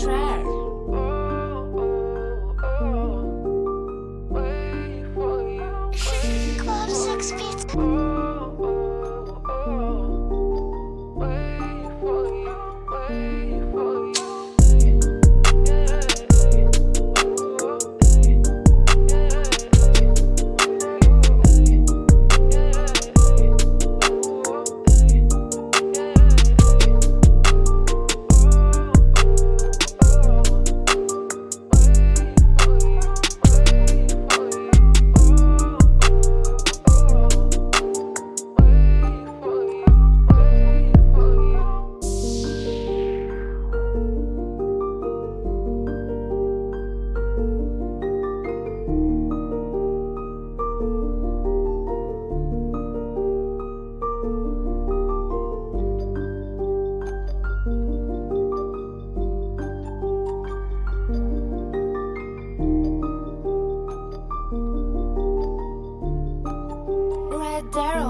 trash. Daryl.